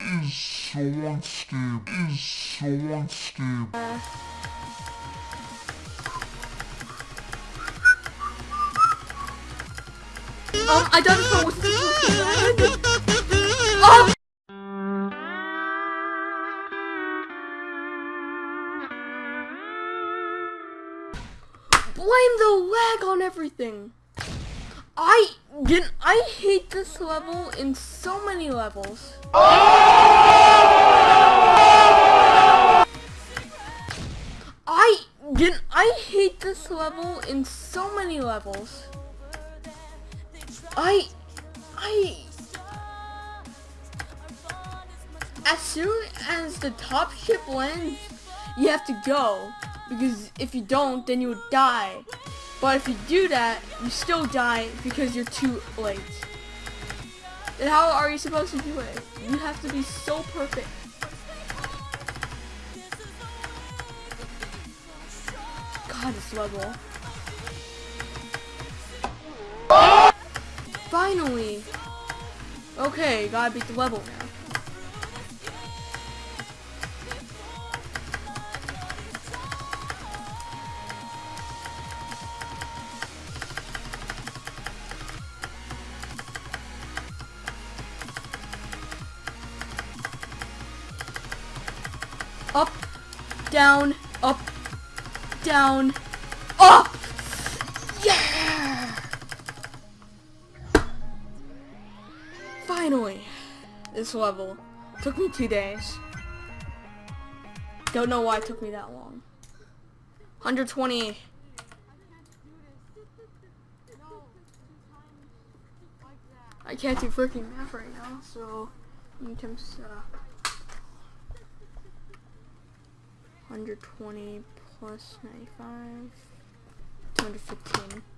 is unstable. Is. Um, I don't know what's Um, blame the lag on everything. I didn't. I hate this level in so many levels. I didn't. I hate this level in so many levels. I, I. As soon as the top ship lands, you have to go because if you don't, then you would die. But if you do that, you still die because you're too late. Then how are you supposed to do it? You have to be so perfect. God, this level. Finally! Okay, gotta beat the level now. Up, down, up, down, up! Yeah! Finally, this level. Took me two days. Don't know why it took me that long. 120. I can't do freaking math right now, so you times uh, 120 plus 95, 215.